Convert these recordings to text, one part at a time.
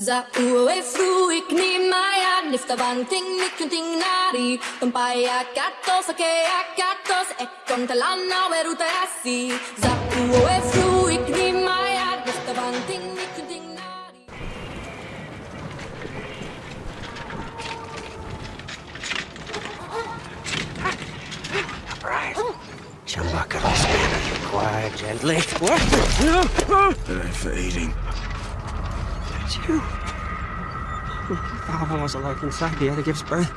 Za uwe frui kni maya nifta vanting mikunting nari Tumpaya katos akea katos ekon talana weruta yasi Za uwe frui kni maya nifta vanting mikunting nari Right. Chumbucket this man quiet gently. What? That ain't for eating. You. Father was alive inside the other gives birth.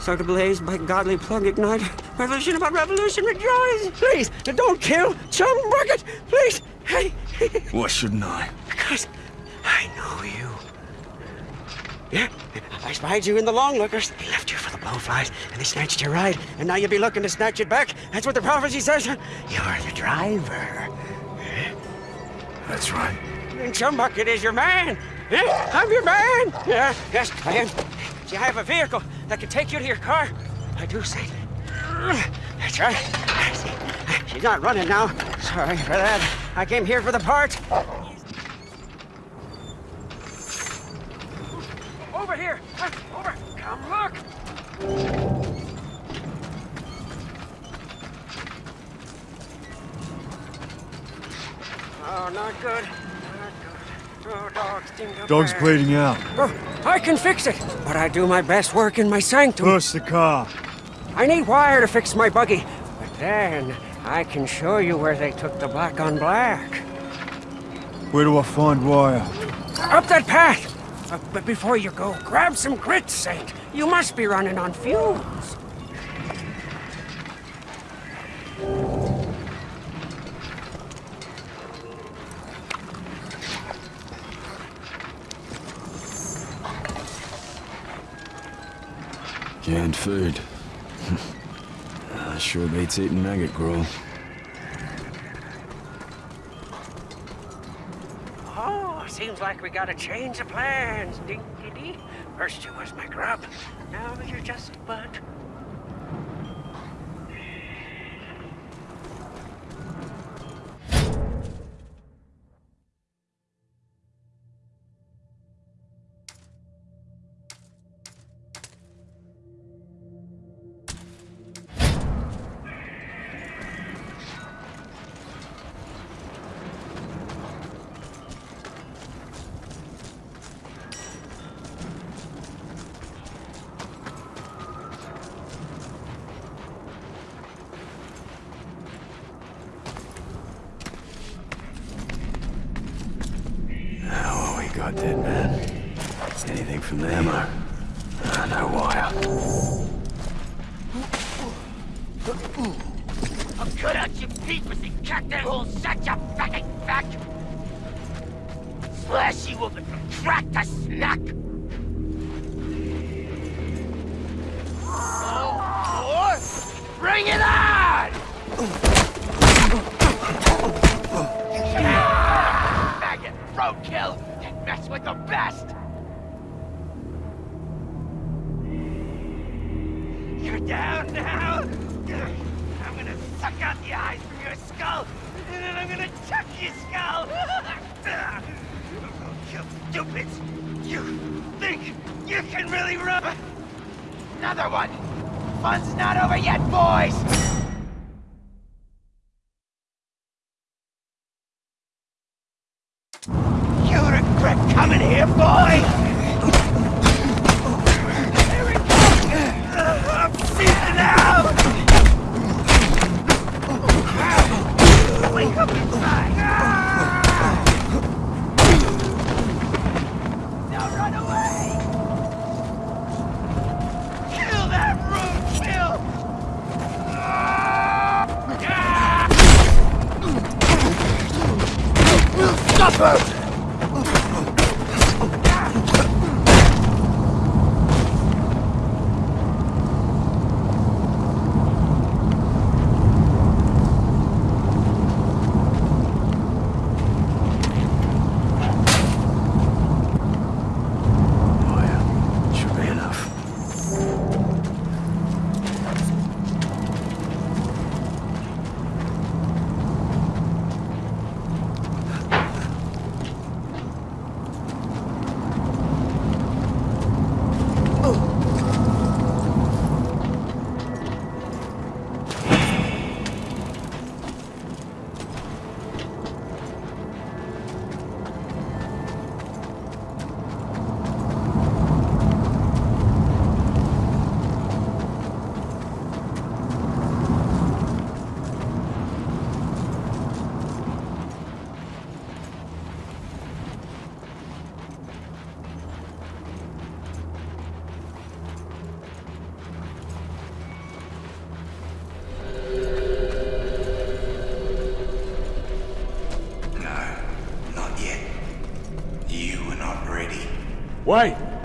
So to blaze by godly plug ignite. Revolution about revolution rejoice. Please, don't kill Chumbucket. Please. Hey. Why shouldn't I? Because I know you. Yeah, I spied you in the long lookers. They left you for the blowflies, and they snatched your ride. And now you'll be looking to snatch it back. That's what the prophecy says. You're the driver. That's right. And Chumbucket is your man. Yeah, I'm your man. Yeah, yes, I am. Do you have a vehicle that can take you to your car? I do, Saint. That's right. She's not running now. Sorry for that. I came here for the part. Over here. Over. Come look. Oh, not good. Oh, dog's bleeding out. Oh, I can fix it, but I do my best work in my sanctum. Push the car. I need wire to fix my buggy, but then I can show you where they took the black on black. Where do I find wire? Up that path! Uh, but before you go, grab some grit, Saint. You must be running on fumes. Canned food. sure beats eating maggot gruel. Oh, seems like we gotta change the plans, dinky dee. First you was my grub, now you're just a bud. From them or... Uh, no wire. I'll cut out your peepers and cut that whole such a fucking fuck! Slash you open from crack to snack! Oh, boy! Bring it on! Ah! Maggot, roadkill, mess with the best! Gonna chuck your skull! you stupids! You think you can really run? Another one! Fun's not over yet, boys! You regret coming here, boy! Stop Wait!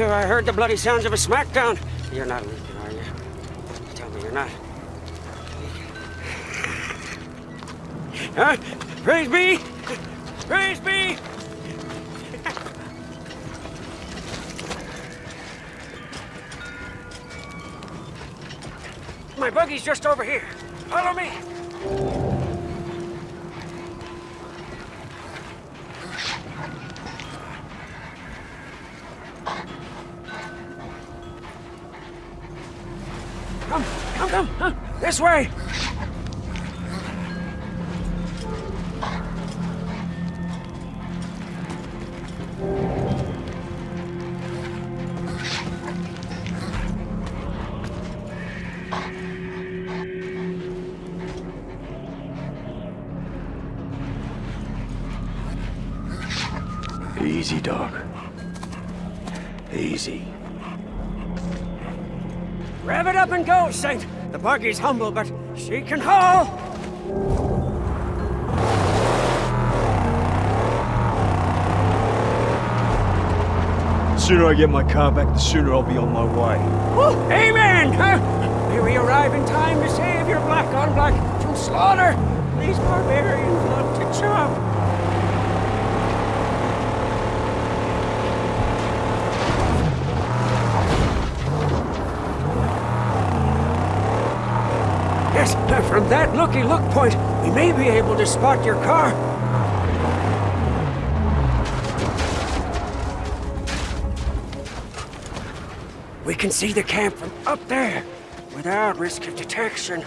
Here I heard the bloody sounds of a smackdown. You're not leaking, are you? Tell me you're not. Huh? Praise be! Praise be! My buggy's just over here. Follow me. Come, come. This way. Easy, dog. Easy. Rev it up and go, Saint. The buggy's humble, but she can haul. The sooner I get my car back, the sooner I'll be on my way. Woo, amen! Huh? May we arrive in time to save your black on black from slaughter. These barbarians love to chop. From that looky look point, we may be able to spot your car. We can see the camp from up there without risk of detection.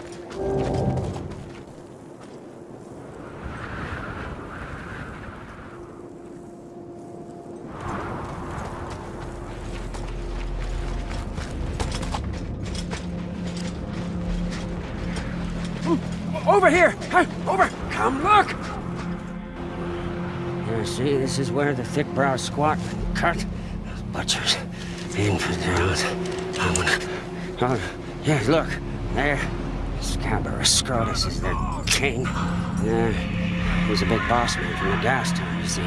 Over here! Huh, Over! Come look! You see, this is where the thick brow squat and cut. Those butchers. Infidels. I'm gonna... Oh, yeah, look. There. Scabrous Scrotus is their king. Yeah, he's a big boss man from the Gastown, you see.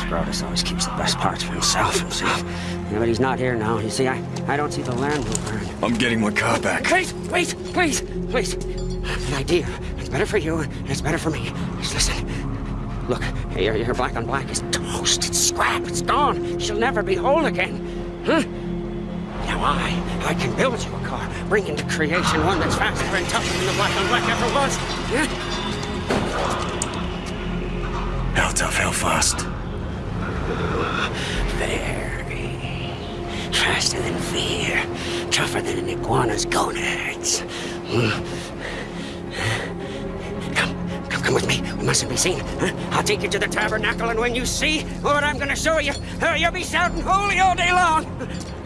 Scrotus always keeps the best parts for himself, himself. Yeah, but he's not here now. You see, I, I don't see the Land Rover. I'm getting my car back. Wait, wait, please, please. An idea. It's better for you, and it's better for me. Just listen. Look, your, your black on black is toast. It's scrap. It's gone. She'll never be whole again. Huh? Now I, I can build you a car, bring into creation one that's faster and tougher than the black on black ever was. Yeah? How tough, how fast? Very. Faster than fear. Tougher than an iguana's gonads. Hmm. Come, with me. We mustn't be seen. Huh? I'll take you to the tabernacle, and when you see what I'm gonna show you, uh, you'll be shouting holy all day long.